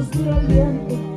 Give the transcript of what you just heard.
suspiro al viento.